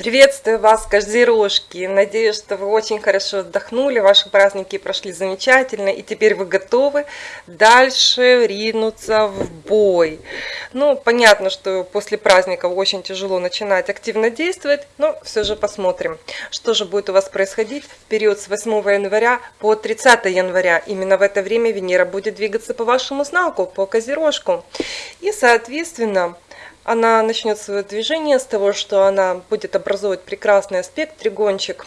Приветствую вас, козерожки! Надеюсь, что вы очень хорошо отдохнули, ваши праздники прошли замечательно, и теперь вы готовы дальше ринуться в бой. Ну, понятно, что после праздников очень тяжело начинать активно действовать, но все же посмотрим, что же будет у вас происходить в период с 8 января по 30 января. Именно в это время Венера будет двигаться по вашему знаку, по козерожку. И, соответственно, она начнет свое движение с того, что она будет образовывать прекрасный аспект, тригончик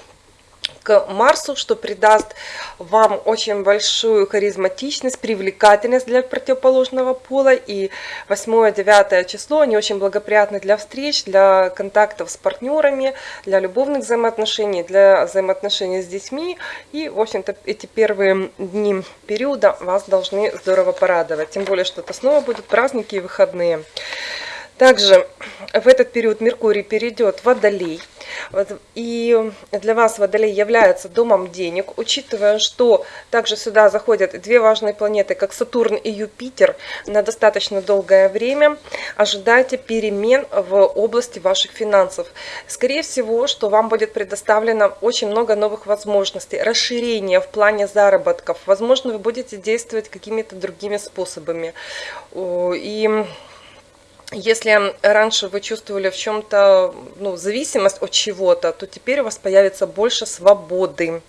к Марсу, что придаст вам очень большую харизматичность, привлекательность для противоположного пола. И 8-9 число, они очень благоприятны для встреч, для контактов с партнерами, для любовных взаимоотношений, для взаимоотношений с детьми. И, в общем-то, эти первые дни периода вас должны здорово порадовать. Тем более, что это снова будут праздники и выходные. Также в этот период Меркурий перейдет в Водолей. И для вас Водолей является домом денег, учитывая, что также сюда заходят две важные планеты, как Сатурн и Юпитер, на достаточно долгое время ожидайте перемен в области ваших финансов. Скорее всего, что вам будет предоставлено очень много новых возможностей, расширение в плане заработков. Возможно, вы будете действовать какими-то другими способами. И если раньше вы чувствовали в чем-то ну, зависимость от чего-то, то теперь у вас появится больше свободы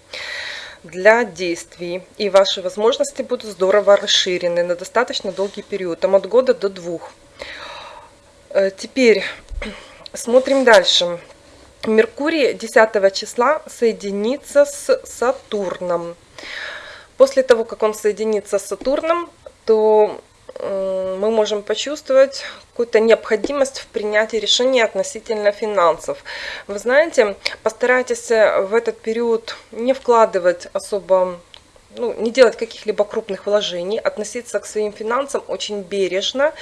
для действий. И ваши возможности будут здорово расширены на достаточно долгий период, там от года до двух. Э, теперь смотрим дальше. Меркурий 10 числа соединится с Сатурном. После того, как он соединится с Сатурном, то мы можем почувствовать какую-то необходимость в принятии решений относительно финансов. Вы знаете, постарайтесь в этот период не вкладывать особо ну, не делать каких-либо крупных вложений, относиться к своим финансам очень бережно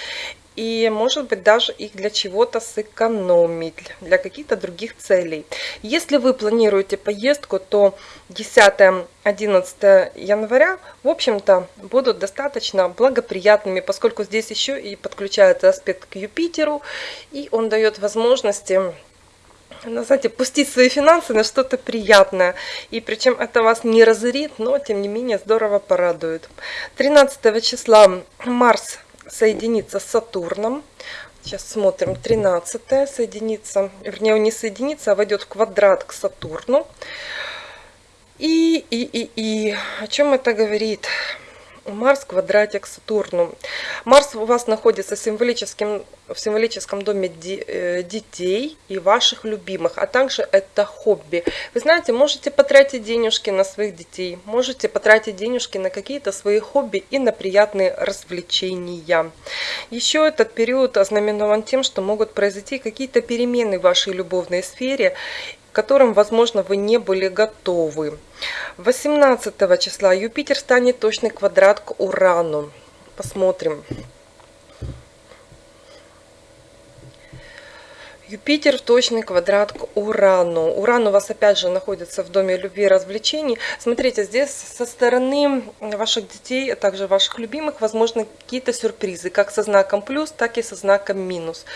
и может быть даже их для чего-то сэкономить, для каких-то других целей. Если вы планируете поездку, то 10-11 января, в общем-то, будут достаточно благоприятными, поскольку здесь еще и подключается аспект к Юпитеру, и он дает возможности ну, знаете, пустить свои финансы на что-то приятное. И причем это вас не разорит, но тем не менее здорово порадует. 13 числа Марс соединится с Сатурном. Сейчас смотрим, 13 соединится, вернее, он не соединится, а войдет в квадрат к Сатурну. И, и, и, и, о чем это говорит? Марс в квадрате к Сатурну. Марс у вас находится в символическом, в символическом доме э, детей и ваших любимых, а также это хобби. Вы знаете, можете потратить денежки на своих детей, можете потратить денежки на какие-то свои хобби и на приятные развлечения. Еще этот период ознаменован тем, что могут произойти какие-то перемены в вашей любовной сфере, которым, возможно, вы не были готовы. 18 числа Юпитер станет точный квадрат к Урану. Посмотрим. Юпитер в точный квадрат к Урану. Уран у вас опять же находится в доме любви и развлечений. Смотрите, здесь со стороны ваших детей, а также ваших любимых, возможно какие-то сюрпризы, как со знаком плюс, так и со знаком минус.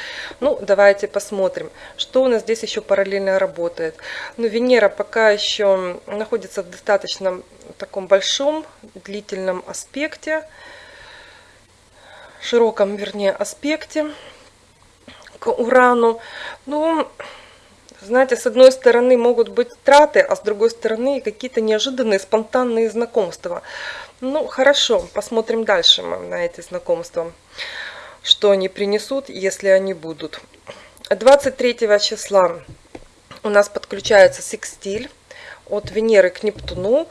Ну, давайте посмотрим, что у нас здесь еще параллельно работает. Ну, Венера пока еще находится в достаточно таком большом, длительном аспекте, широком, вернее, аспекте Урану. Ну, знаете, с одной стороны могут быть траты, а с другой стороны какие-то неожиданные, спонтанные знакомства. Ну, хорошо, посмотрим дальше на эти знакомства. Что они принесут, если они будут. 23 числа у нас подключается секстиль от Венеры к Нептуну.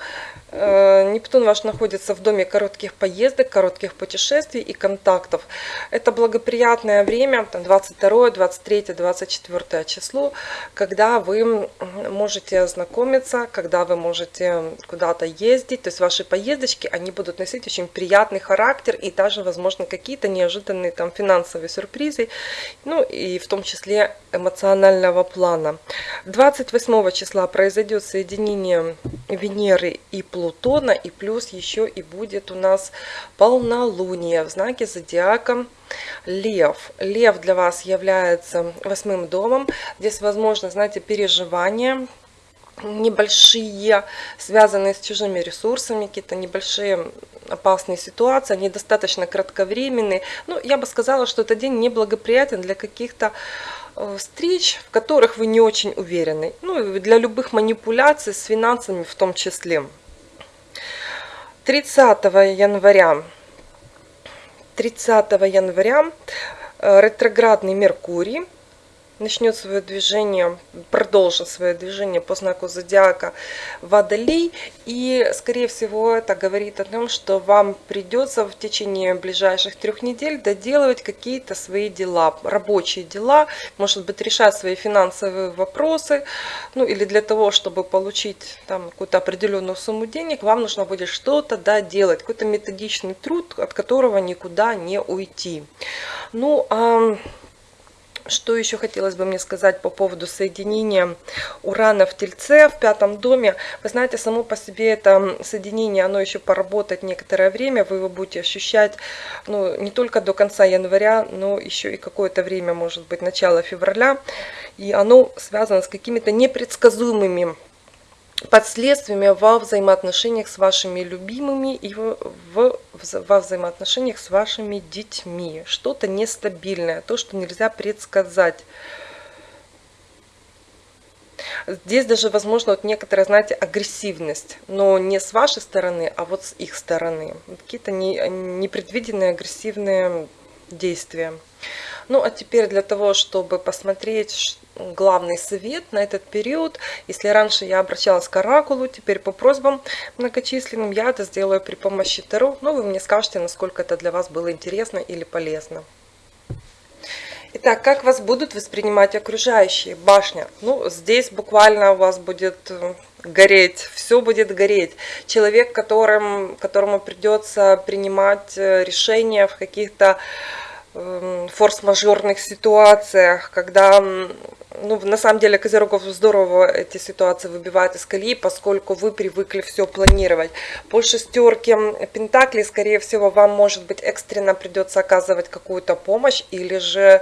Э, Нептун ваш находится в доме коротких поездок, коротких путешествий и контактов. Это благоприятное время, 22, 23, 24 число, когда вы можете ознакомиться, когда вы можете куда-то ездить. То есть ваши поездочки, они будут носить очень приятный характер и даже, возможно, какие-то неожиданные там финансовые сюрпризы, ну и в том числе эмоционального плана. 28 числа произойдет соединение Венеры и Плутона и плюс еще и будет у нас полнолуние в знаке зодиака Лев. Лев для вас является восьмым домом. Здесь, возможно, знаете, переживания, небольшие, связанные с чужими ресурсами, какие-то небольшие опасные ситуации, они достаточно кратковременные. Ну, я бы сказала, что этот день неблагоприятен для каких-то встреч, в которых вы не очень уверены. Ну, для любых манипуляций с финансами в том числе. 30 января 30 января э, ретроградный Меркурий начнет свое движение, продолжит свое движение по знаку зодиака Водолей. И, скорее всего, это говорит о том, что вам придется в течение ближайших трех недель доделывать какие-то свои дела, рабочие дела, может быть, решать свои финансовые вопросы. Ну, или для того, чтобы получить там какую-то определенную сумму денег, вам нужно будет что-то да, делать, какой-то методичный труд, от которого никуда не уйти. Ну, а что еще хотелось бы мне сказать по поводу соединения Урана в Тельце в пятом доме? Вы знаете, само по себе это соединение, оно еще поработает некоторое время, вы его будете ощущать ну, не только до конца января, но еще и какое-то время, может быть, начало февраля. И оно связано с какими-то непредсказуемыми последствиями во взаимоотношениях с вашими любимыми и в, в, во взаимоотношениях с вашими детьми. Что-то нестабильное, то, что нельзя предсказать. Здесь даже, возможно, вот некоторая, знаете, агрессивность, но не с вашей стороны, а вот с их стороны. Какие-то не, непредвиденные агрессивные действия. Ну, а теперь для того, чтобы посмотреть главный совет на этот период, если раньше я обращалась к оракулу, теперь по просьбам многочисленным я это сделаю при помощи Таро. Ну, вы мне скажете, насколько это для вас было интересно или полезно. Итак, как вас будут воспринимать окружающие? Башня. Ну, здесь буквально у вас будет э, гореть, все будет гореть. Человек, которым, которому придется принимать э, решения в каких-то Эм, форс-мажорных ситуациях, когда, ну, на самом деле, Козерогов здорово эти ситуации выбивает из колеи, поскольку вы привыкли все планировать. По шестерке Пентаклей, скорее всего, вам, может быть, экстренно придется оказывать какую-то помощь, или же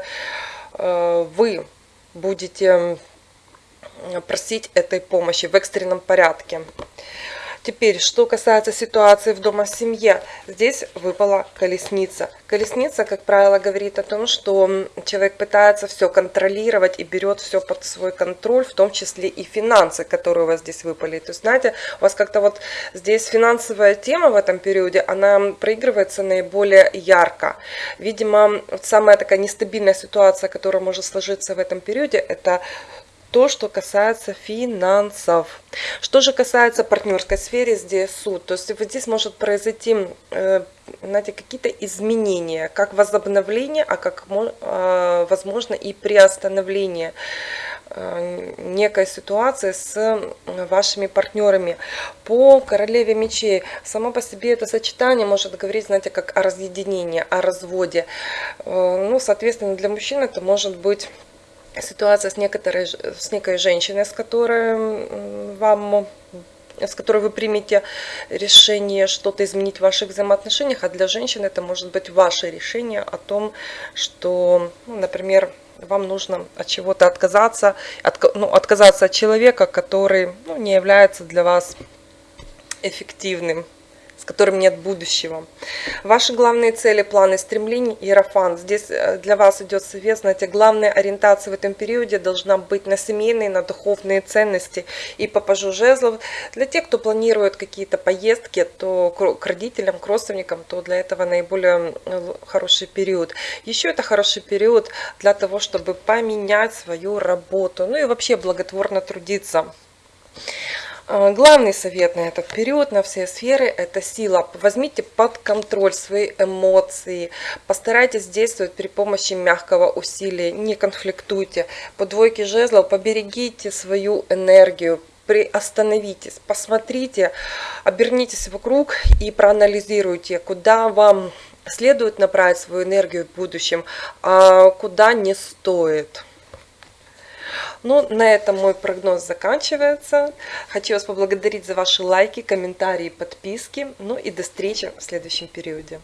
э, вы будете просить этой помощи в экстренном порядке. Теперь, что касается ситуации в дома семье, здесь выпала колесница. Колесница, как правило, говорит о том, что человек пытается все контролировать и берет все под свой контроль, в том числе и финансы, которые у вас здесь выпали. То есть, знаете, у вас как-то вот здесь финансовая тема в этом периоде, она проигрывается наиболее ярко. Видимо, самая такая нестабильная ситуация, которая может сложиться в этом периоде, это то, что касается финансов. Что же касается партнерской сферы, здесь суд. То есть вот здесь может произойти э, знаете, какие-то изменения, как возобновление, а как э, возможно и приостановление э, некой ситуации с вашими партнерами. По королеве мечей, само по себе это сочетание может говорить, знаете, как о разъединении, о разводе. Ну, соответственно, для мужчин это может быть ситуация с, некоторой, с некой женщиной, с которой вам с которой вы примете решение что-то изменить в ваших взаимоотношениях, а для женщин это может быть ваше решение о том, что, ну, например, вам нужно от чего-то отказаться, от, ну, отказаться от человека, который ну, не является для вас эффективным с которым нет будущего. Ваши главные цели, планы, стремления, Иерофан. Здесь э, для вас идет совет, знаете, главная ориентация в этом периоде должна быть на семейные, на духовные ценности и по пажу жезлов. Для тех, кто планирует какие-то поездки, то к родителям, к родственникам, то для этого наиболее э, хороший период. Еще это хороший период для того, чтобы поменять свою работу, ну и вообще благотворно трудиться. А, главный совет на этот период, на все сферы, это сила. Возьмите под контроль свои эмоции, постарайтесь действовать при помощи мягкого усилия, не конфликтуйте. По двойке жезлов поберегите свою энергию, приостановитесь, посмотрите, обернитесь вокруг и проанализируйте, куда вам следует направить свою энергию в будущем, а куда не стоит. Ну, на этом мой прогноз заканчивается. Хочу вас поблагодарить за ваши лайки, комментарии, подписки. Ну и до встречи в следующем периоде.